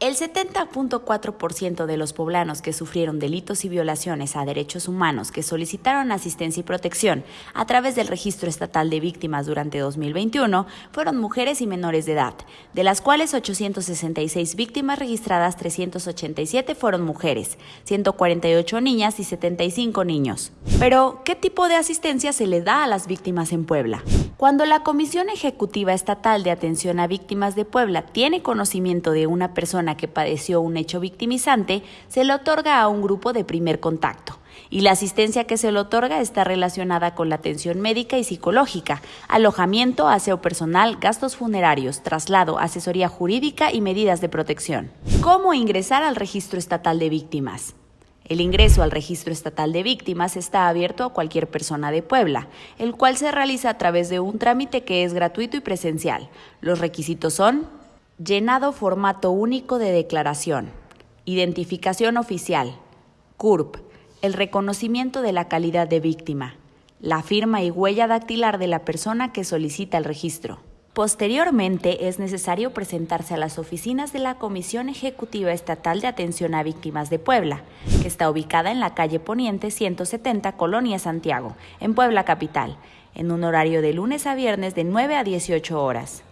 El 70.4% de los poblanos que sufrieron delitos y violaciones a derechos humanos que solicitaron asistencia y protección a través del Registro Estatal de Víctimas durante 2021 fueron mujeres y menores de edad, de las cuales 866 víctimas registradas, 387 fueron mujeres, 148 niñas y 75 niños. Pero, ¿qué tipo de asistencia se le da a las víctimas en Puebla? Cuando la Comisión Ejecutiva Estatal de Atención a Víctimas de Puebla tiene conocimiento de una persona que padeció un hecho victimizante, se le otorga a un grupo de primer contacto. Y la asistencia que se le otorga está relacionada con la atención médica y psicológica, alojamiento, aseo personal, gastos funerarios, traslado, asesoría jurídica y medidas de protección. ¿Cómo ingresar al registro estatal de víctimas? El ingreso al registro estatal de víctimas está abierto a cualquier persona de Puebla, el cual se realiza a través de un trámite que es gratuito y presencial. Los requisitos son llenado formato único de declaración, identificación oficial, CURP, el reconocimiento de la calidad de víctima, la firma y huella dactilar de la persona que solicita el registro. Posteriormente, es necesario presentarse a las oficinas de la Comisión Ejecutiva Estatal de Atención a Víctimas de Puebla, que está ubicada en la calle Poniente 170, Colonia Santiago, en Puebla Capital, en un horario de lunes a viernes de 9 a 18 horas.